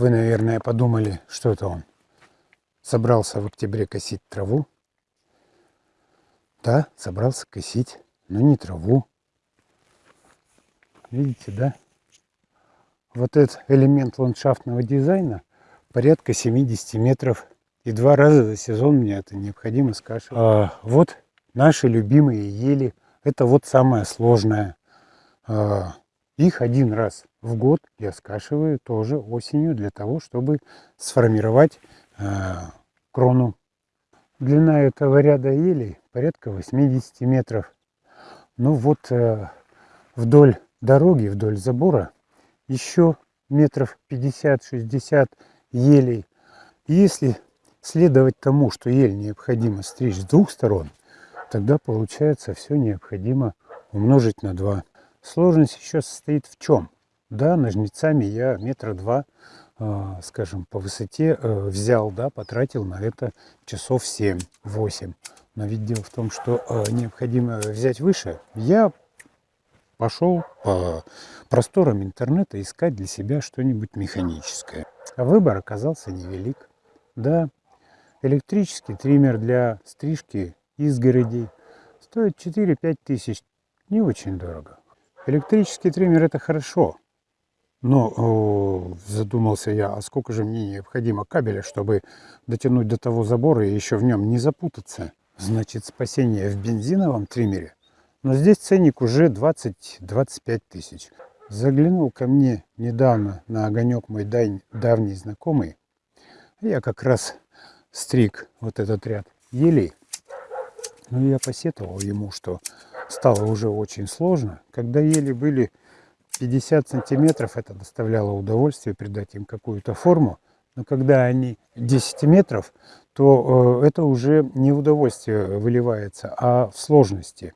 Вы, наверное, подумали, что это он. Собрался в октябре косить траву. Да, собрался косить, но не траву. Видите, да? Вот этот элемент ландшафтного дизайна порядка 70 метров. И два раза за сезон мне это необходимо скашивать. А, вот наши любимые ели. Это вот самое сложное. А, их один раз в год я скашиваю тоже осенью для того, чтобы сформировать а, крону. Длина этого ряда елей порядка 80 метров. Ну вот э, вдоль дороги, вдоль забора еще метров 50-60 елей. Если следовать тому, что ель необходимо стричь с двух сторон, тогда получается все необходимо умножить на 2. Сложность еще состоит в чем? Да, ножницами я метра два, э, скажем, по высоте э, взял, да, потратил на это часов 7-8. Но ведь дело в том, что э, необходимо взять выше. Я пошел по просторам интернета искать для себя что-нибудь механическое. А выбор оказался невелик. Да, электрический триммер для стрижки изгородей стоит 4-5 тысяч. Не очень дорого. Электрический триммер это хорошо. Но задумался я, а сколько же мне необходимо кабеля, чтобы дотянуть до того забора и еще в нем не запутаться. Значит, спасение в бензиновом триммере. Но здесь ценник уже 20-25 тысяч. Заглянул ко мне недавно на огонек мой давний знакомый. Я как раз стриг вот этот ряд елей. Ну, я посетовал ему, что стало уже очень сложно. Когда ели были 50 сантиметров, это доставляло удовольствие придать им какую-то форму. Но когда они 10 метров, то э, это уже не удовольствие выливается, а в сложности.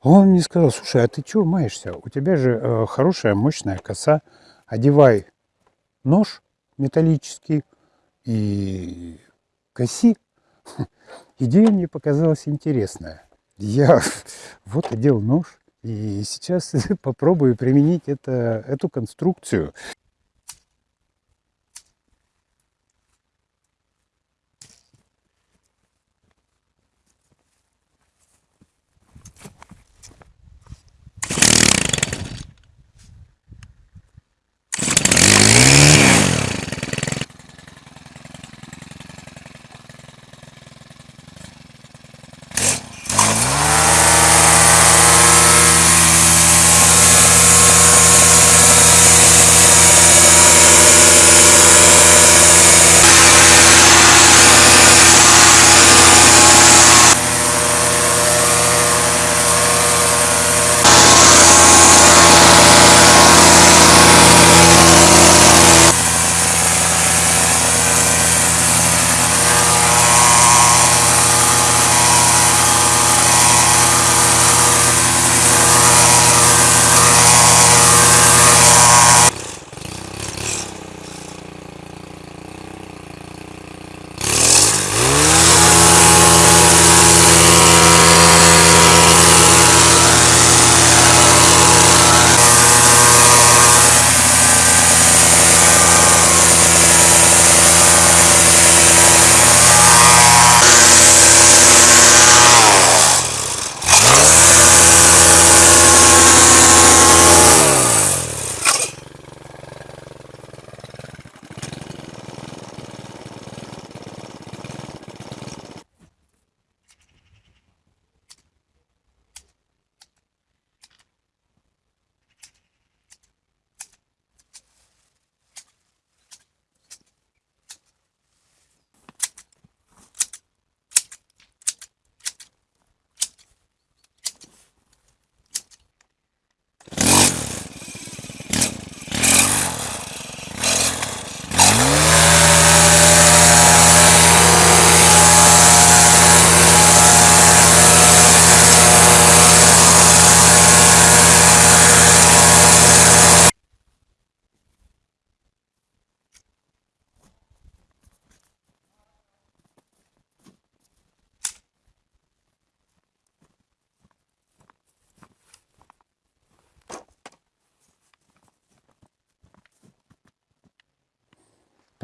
Он мне сказал, слушай, а ты чего маешься? У тебя же э, хорошая мощная коса. Одевай нож металлический и коси. Идея мне показалась интересная. Я вот одел нож и сейчас попробую применить это, эту конструкцию.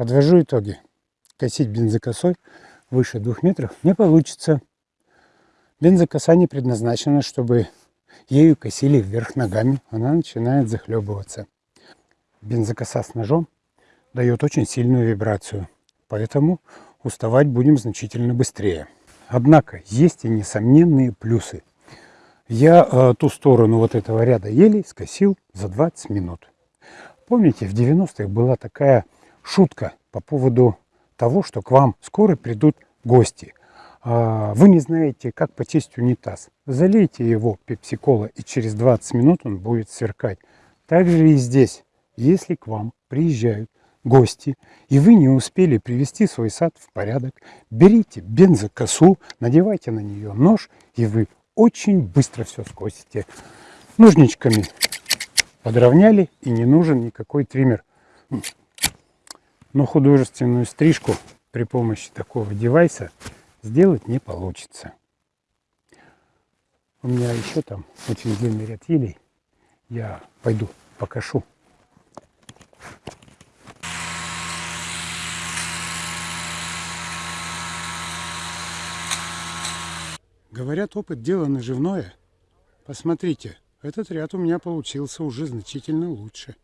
Подвожу итоги. Косить бензокосой выше двух метров не получится. Бензокоса не предназначена, чтобы ею косили вверх ногами. Она начинает захлебываться. Бензокоса с ножом дает очень сильную вибрацию. Поэтому уставать будем значительно быстрее. Однако есть и несомненные плюсы. Я э, ту сторону вот этого ряда елей скосил за 20 минут. Помните, в 90-х была такая шутка по поводу того, что к вам скоро придут гости. А вы не знаете, как почистить унитаз. Залейте его пепсикола, и через 20 минут он будет сверкать. Так же и здесь. Если к вам приезжают гости, и вы не успели привести свой сад в порядок, берите бензокосу, надевайте на нее нож, и вы очень быстро все скосите. Ножничками подровняли, и не нужен никакой триммер. Но художественную стрижку при помощи такого девайса сделать не получится. У меня еще там очень длинный ряд елей. Я пойду покашу. Говорят, опыт дело наживное. Посмотрите, этот ряд у меня получился уже значительно лучше.